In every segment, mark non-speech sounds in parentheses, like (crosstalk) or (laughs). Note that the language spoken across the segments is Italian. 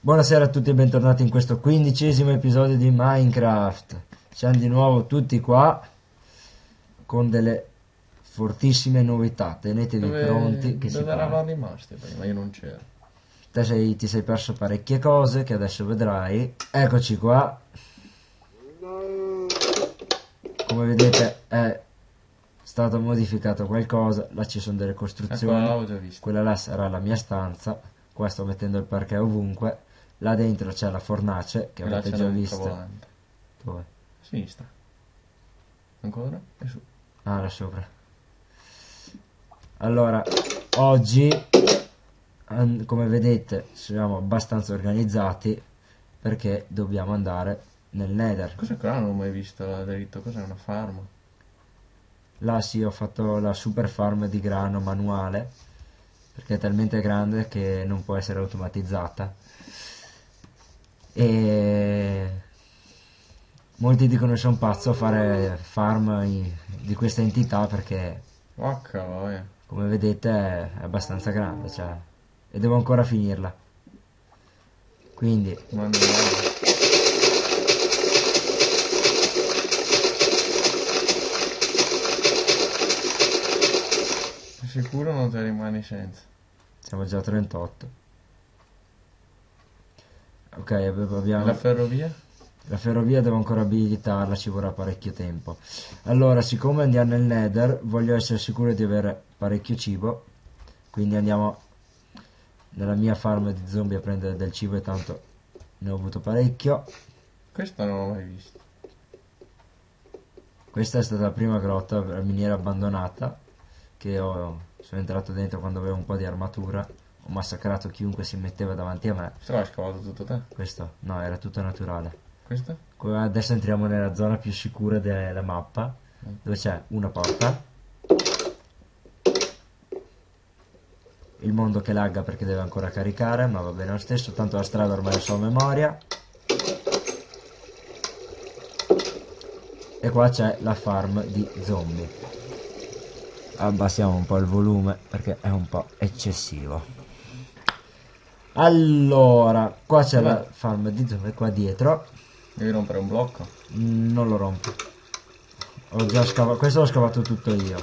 Buonasera a tutti e bentornati in questo quindicesimo episodio di Minecraft. Siamo di nuovo tutti qua con delle fortissime novità. Tenetevi Dove, pronti che si dove parla. eravamo rimasti prima? Io non c'ero. Te sei- ti sei perso parecchie cose che adesso vedrai. Eccoci qua. Come vedete è stato modificato qualcosa. Là ci sono delle Ecco, costruzioni. visto. Quella là sarà la mia stanza. Qua sto mettendo il parquet ovunque. Là dentro c'è la fornace che là avete già visto. Dove? A sinistra. Ancora? E su. Ah, là sopra. Allora, oggi, come vedete, siamo abbastanza organizzati perché dobbiamo andare nel Nether. Cos'è che non ho mai visto là dritto? Cos'è una farm? Là sì, ho fatto la super farm di grano manuale perché è talmente grande che non può essere automatizzata. E molti dicono che sono pazzo a fare farm di questa entità perché Vacca come vedete è abbastanza grande cioè, e devo ancora finirla quindi Ma andiamo. Sei sicuro non te rimani senza? siamo già a 38 ok abbiamo- la ferrovia? la ferrovia devo ancora abilitarla ci vorrà parecchio tempo allora siccome andiamo nel nether voglio essere sicuro di avere parecchio cibo quindi andiamo nella mia farm di zombie a prendere del cibo e tanto ne ho avuto parecchio Questa non l'ho mai vista. Questa è stata la prima grotta, la miniera abbandonata, che ho, sono entrato dentro quando avevo un po' di armatura, ho massacrato chiunque si metteva davanti a me. Questo l'hai scavato tutto te? Questo, no, era tutto naturale. Questa? Qua- Adesso entriamo nella zona più sicura della mappa, dove c'è una porta. Il mondo che lagga perché deve ancora caricare, ma va bene lo stesso, tanto la strada ormai la so a memoria. E qua c'è la farm di zombie. Abbassiamo un po' il volume perché è un po' eccessivo. Allora, qua c'è la farm di zombie, qua dietro. Devi rompere un blocco? Mm, Non lo rompo. Ho già scavato, questo l'ho scavato tutto io.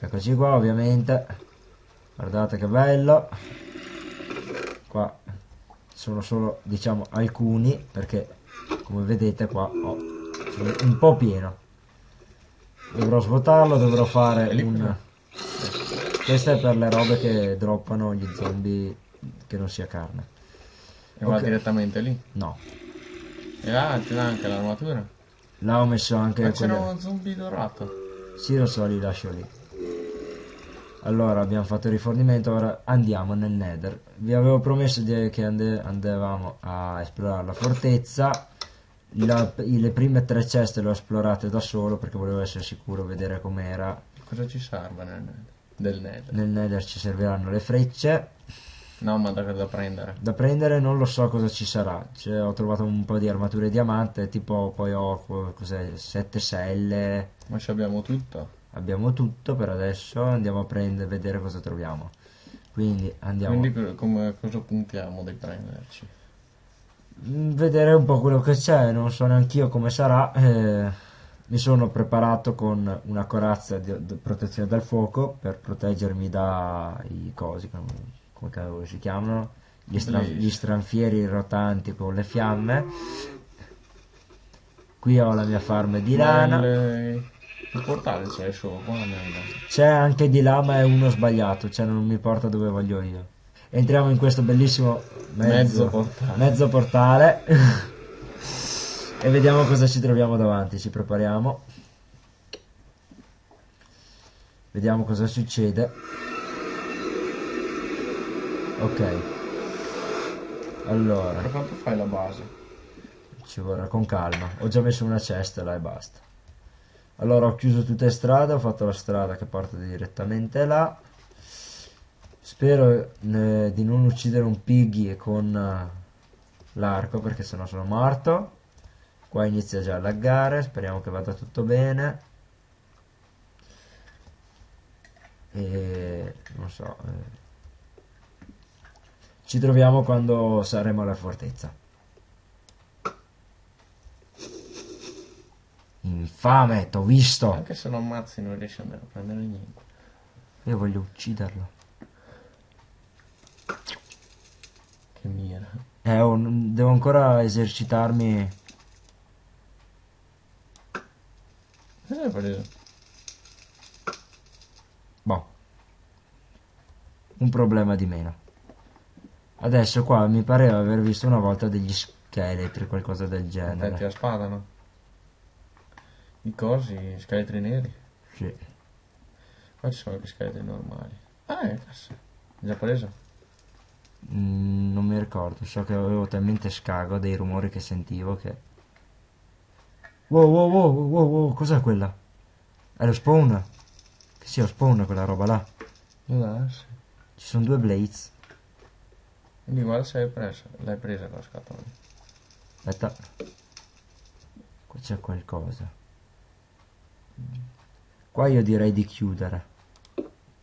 Eccoci qua ovviamente. Guardate che bello. Qua sono solo diciamo alcuni perché come vedete qua ho sono un po' pieno. Dovrò svuotarlo, dovrò fare un... cos'è? Questo è per le robe che droppano gli zombie che non sia carne. E va Ok. direttamente lì. No. E là ti dà anche l'armatura? Là ho messo anche Ma c'era quelle- uno zombie dorato. Sì, lo so, li lascio lì. Allora, abbiamo fatto il rifornimento, ora andiamo nel Nether. Vi avevo promesso di- che andavamo a esplorare la fortezza. La- le prime tre ceste le ho esplorate da solo perché volevo essere sicuro, vedere com'era. Cosa ci serve nel nether? Del nether? Nel Nether ci serviranno le frecce. No, ma da, da prendere. Da prendere non lo so cosa ci sarà. Cioè, ho trovato un po' di armature diamante, tipo poi ho co- cos'è, sette selle. Ma ci abbiamo tutto. Abbiamo tutto per adesso, andiamo a prendere, vedere cosa troviamo. Quindi andiamo Quindi co- come, cosa puntiamo di prenderci? Mm, vedere un po' quello che c'è, non so neanch'io come sarà. eh, mi sono preparato con una corazza di, di protezione dal fuoco per proteggermi dai cosi, come, come si chiamano, gli, stra- Blaze. gli stranfieri rotanti con le fiamme. Qui ho la mia farm di lana. Il, portale c'è solo qua nel... C'è anche di là, ma è uno sbagliato, cioè non mi porta dove voglio io. Entriamo in questo bellissimo mezzo, Mezzo portale. mezzo portale (laughs) e vediamo cosa ci troviamo davanti. Ci prepariamo. Vediamo cosa succede. Ok. Allora, Per quanto fai la base? ci vorrà con calma. Ho già messo una cesta là e basta. Allora ho chiuso tutte le strade, ho fatto la strada che porta direttamente là. Spero eh, di non uccidere un piggy con, eh, l'arco perché sennò sono morto. Qua inizia già a laggare, speriamo che vada tutto bene. E non so. eh. Ci troviamo quando saremo alla fortezza. Infame, t'ho visto. Anche se lo ammazzi non riesci ad andare a prendere niente. Io voglio ucciderlo. Che mira. Eh, oh, devo ancora esercitarmi. Cosa hai preso? Boh. Un problema di meno. Adesso qua mi pareva aver visto una volta degli scheletri, qualcosa del genere. la spada, no? I cosi, gli scheletri neri. Sì. Qua ci sono anche scheletri normali. Ah, è cazzo. Già preso? Mm, non mi ricordo, so che avevo talmente scago dei rumori che sentivo che... Wow, wow, wow, wow, wow, cos'è quella? È lo spawn? Che sia lo spawn quella roba là. Può darsi. Ci sono due blades. Quindi guarda se l'hai presa. L'hai presa con la scatola. Aspetta. Qua c'è qualcosa. Qua io direi di chiudere.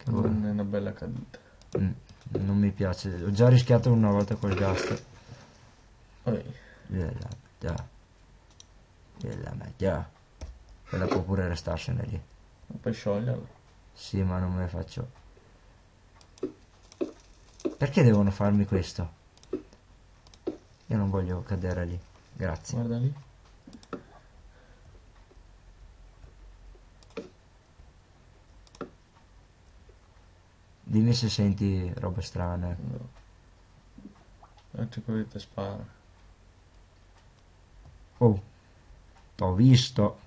Non è una bella caduta. Mm, non mi piace. Ho già rischiato una volta col gas. Poi, Bella, già. Bella, ma già. Quella può pure restarsene lì. puoi scioglierlo. Sì, ma non me ne faccio. Perché devono farmi questo? Io non voglio cadere lì. Grazie. Guarda lì. Dimmi se senti robe strane. No. Non c'è quello che ti spara. Oh, t'ho visto.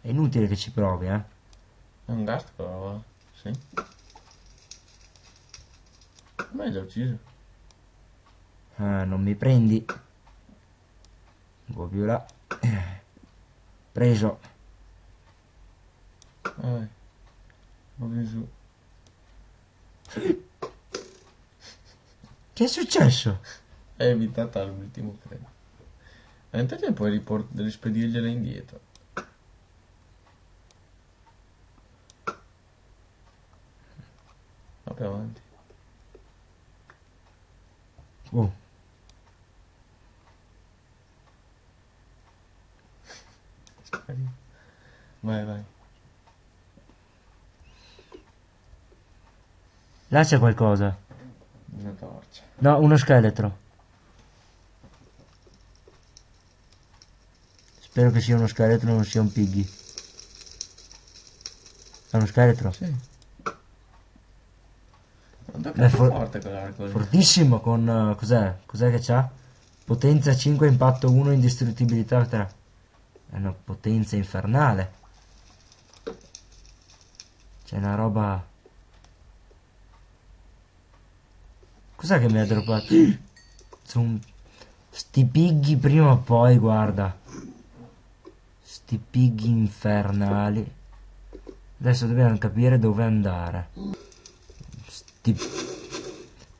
È inutile che ci provi, eh. È un gas però, va? Sì. Ma hai già ucciso. Ah, non mi prendi. Un po' più là. Preso. Vai. Vai su. Che è successo? È evitata all'ultimo, credo. E te puoi riport- rispedirgliela indietro. Va più avanti. Oh. Vai, vai. là c'è qualcosa. Torcia. No, uno scheletro. Spero che sia uno scheletro e non sia un piggy. È uno scheletro? Sì. Beh, è for- forte quell'arco. Fortissimo con... eh, cos'è? Cos'è che c'ha? Potenza 5, impatto 1, indistruttibilità 3. È una potenza infernale. C'è una roba... Cos'è che mi ha droppato? Sono... Sti piggy prima o poi, guarda. Sti piggy infernali. Adesso dobbiamo capire dove andare. Sti...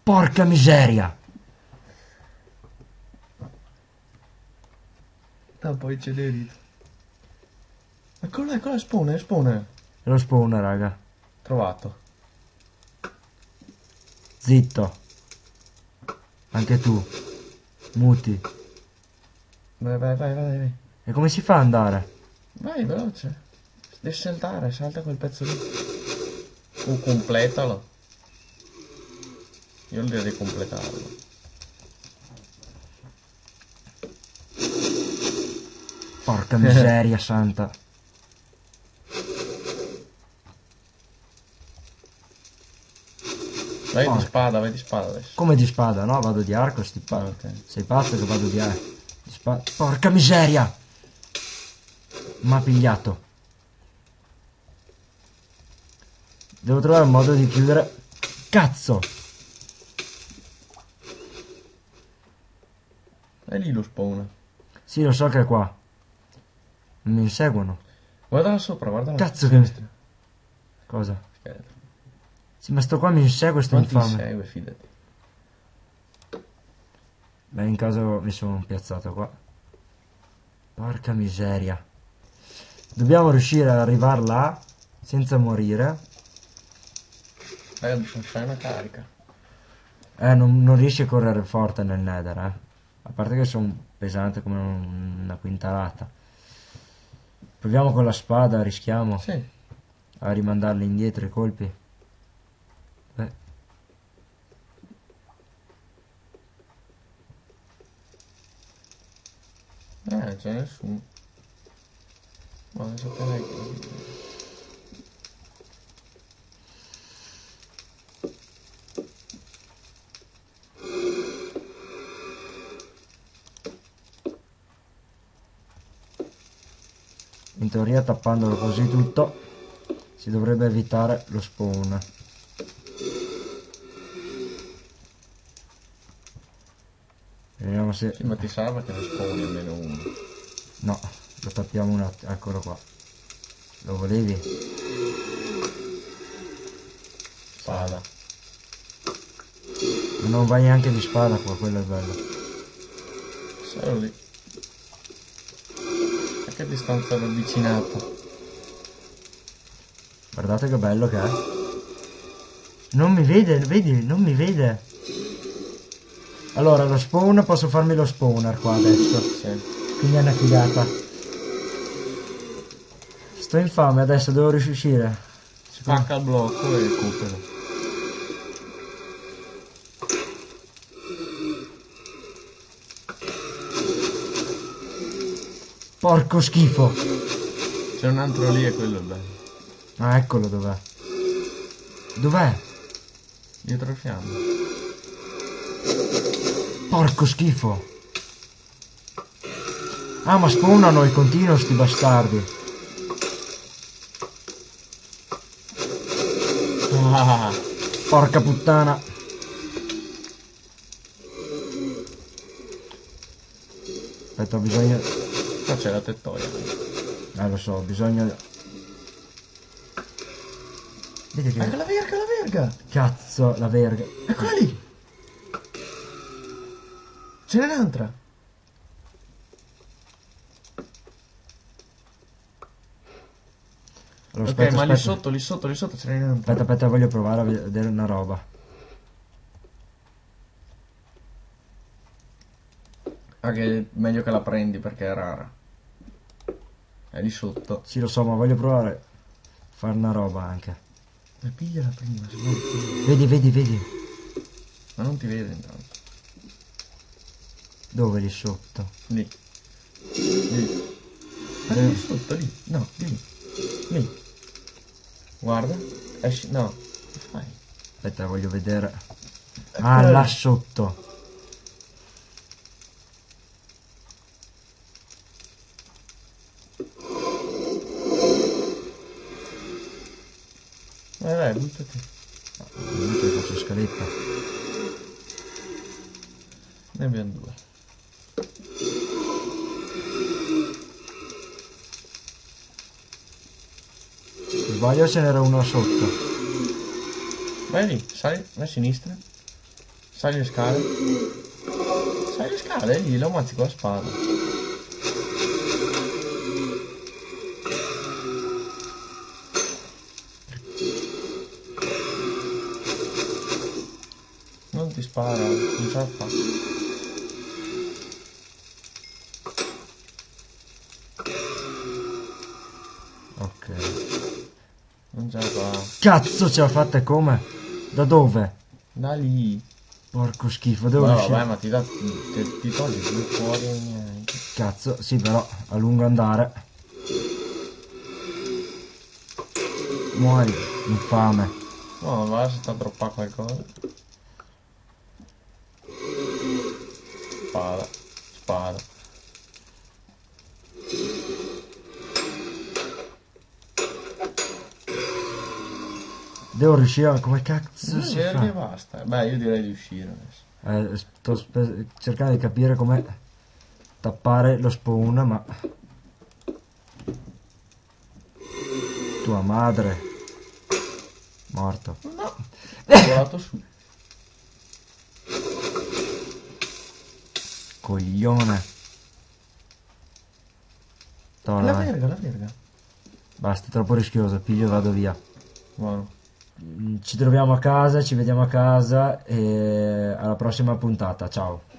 Porca miseria! No, poi c'è l'erito. Eccolo eccolo spawner. È lo spawn, raga. Trovato. Zitto. Anche tu. Muti. Vai, vai, vai, vai, vai. E come si fa ad andare? Vai, veloce. Devi saltare, salta quel pezzo lì. O completalo. Io direi di completarlo. Porca miseria santa. (laughs) Vai Porca. di spada, vai di spada adesso. Come di spada, no? Vado di arco, sti pa- Ah, ok. Sei pazzo che vado di arco. Di Porca miseria! M'ha pigliato. Devo trovare un modo di chiudere. Cazzo! È lì lo spawn. Sì, lo so che è qua. Mi inseguono. Guardala sopra, guardala Cazzo che-. Cosa? Scheletro. Sì, ma sto qua mi insegue sto Non ti infame. segue, fidati. Beh, in caso mi sono piazzato qua. Porca miseria. Dobbiamo riuscire ad arrivare là senza morire. Raga, bisogna fare una carica. Eh, non, non riesci a correre forte nel nether, eh. A parte che sono pesante come un- una quintalata. Proviamo con la spada, rischiamo Sì. a rimandarli indietro i colpi. Eh, c'è nessuno. Ma non saprei che... in teoria tappandolo così tutto si dovrebbe evitare lo spawn. Vediamo se... Sì, ma ti salva che ne spawni almeno uno. No, lo tappiamo un attimo. Eccolo qua. Lo volevi? Spada. Ma non vai neanche di spada qua, quello è bello. Solo lì. A che distanza l'ho avvicinato? Guardate che bello che è. Non mi vede, vedi, non mi vede. Allora, lo spawn, posso farmi lo spawner qua adesso. Sì. Quindi è una figata. Sto infame, adesso devo riuscire. Spacca il blocco e recupero. Porco schifo. C'è un altro lì e quello è bello. Ah, eccolo dov'è. Dov'è? Dietro il fiamme. Porco schifo. Ah, ma spawnano in continuo sti bastardi. Ah, Porca puttana. Aspetta, ho bisogno... qua c'è la tettoia. Eh, lo so, ho bisogno... Vedi che... la verga, la verga! Cazzo, la verga. Eccola lì! Ce n'è un'altra! Allora, ok, aspetta, ma lì aspetta. sotto, lì sotto, lì sotto ce n'è un'altra. Aspetta, aspetta, voglio provare a vedere una roba. Ah, che è meglio che la prendi perché è rara. È lì sotto. Sì, lo so, ma voglio provare a fare una roba anche. Ma pigliala prima, se no Vedi, vedi, vedi. Ma non ti vede intanto. Dove lì sotto? Lì. Lì. Ma lì sotto, lì. No, lì. Lì. Guarda. Esci. No. Che fai? Aspetta, voglio vedere. Eccola Ah, lì. là sotto. Vai, vai, buttati. Io ti faccio scaletta. Ne abbiamo due. Sbaglio ce n'era uno sotto. Vai lì, sali a sinistra. Sali le scale. Sali le scale, lì lo ammazzi con la spada. Non ti spara, non ce la fa. Ok. Non ce la fa. Cazzo, ce l'ha fatta e come? Da dove? Da lì. Porco schifo, devo No, riuscire. vabbè, ma ti, dà, ti, ti togli due fuori e niente. Cazzo, sì, però a lungo andare. Muori, infame. No, va se sta troppa qualcosa. Spada. Spada. Devo riuscire a... come cazzo si fa? che basta. Beh, io direi di uscire adesso. Eh, sto spe- cercando di capire come tappare lo spawn, ma... Tua madre. Morto. No. (laughs) Ho volato su. coglione. Toh, La verga, la verga. Basta, è troppo rischioso, piglio e vado via. Buono. Ci troviamo a casa, ci vediamo a casa e alla prossima puntata, ciao.